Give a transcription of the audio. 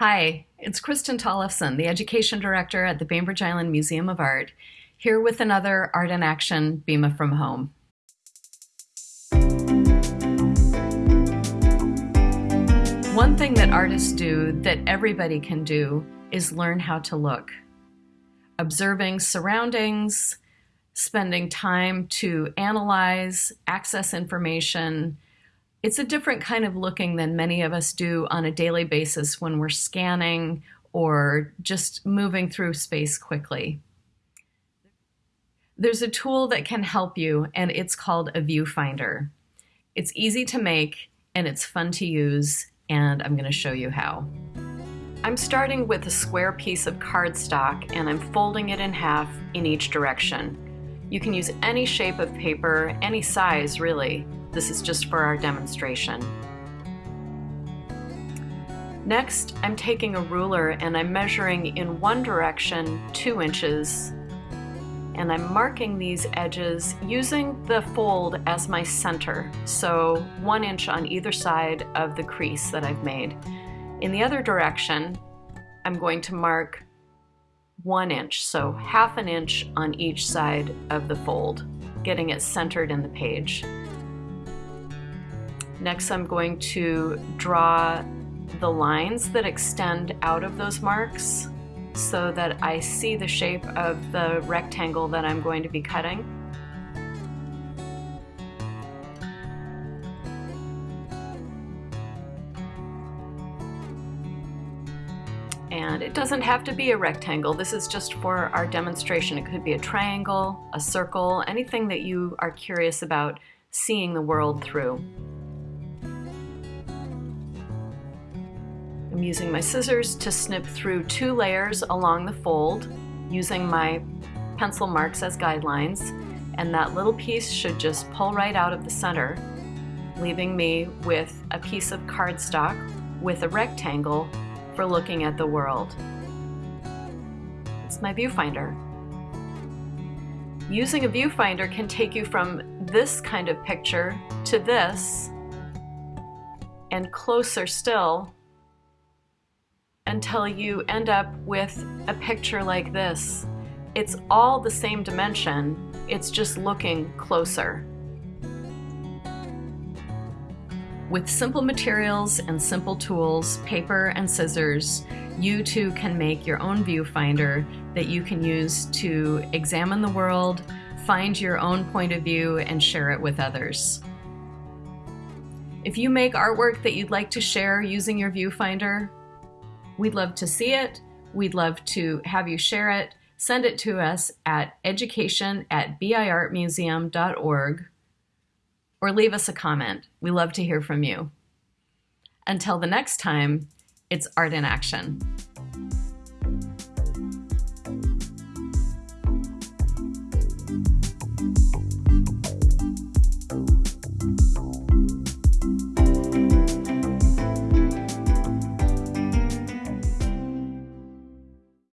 Hi, it's Kristen Tollefson, the Education Director at the Bainbridge Island Museum of Art, here with another Art in Action BIMA from Home. One thing that artists do that everybody can do is learn how to look. Observing surroundings, spending time to analyze, access information, it's a different kind of looking than many of us do on a daily basis when we're scanning or just moving through space quickly. There's a tool that can help you, and it's called a viewfinder. It's easy to make and it's fun to use, and I'm going to show you how. I'm starting with a square piece of cardstock and I'm folding it in half in each direction. You can use any shape of paper, any size really. This is just for our demonstration. Next, I'm taking a ruler and I'm measuring in one direction two inches and I'm marking these edges using the fold as my center, so one inch on either side of the crease that I've made. In the other direction, I'm going to mark one inch, so half an inch on each side of the fold, getting it centered in the page. Next, I'm going to draw the lines that extend out of those marks so that I see the shape of the rectangle that I'm going to be cutting. And it doesn't have to be a rectangle. This is just for our demonstration. It could be a triangle, a circle, anything that you are curious about seeing the world through. I'm using my scissors to snip through two layers along the fold using my pencil marks as guidelines and that little piece should just pull right out of the center leaving me with a piece of cardstock with a rectangle for looking at the world. It's my viewfinder. Using a viewfinder can take you from this kind of picture to this and closer still until you end up with a picture like this. It's all the same dimension, it's just looking closer. With simple materials and simple tools, paper and scissors, you too can make your own viewfinder that you can use to examine the world, find your own point of view, and share it with others. If you make artwork that you'd like to share using your viewfinder, We'd love to see it. We'd love to have you share it. Send it to us at education at biartmuseum.org or leave us a comment. We love to hear from you. Until the next time, it's Art in Action.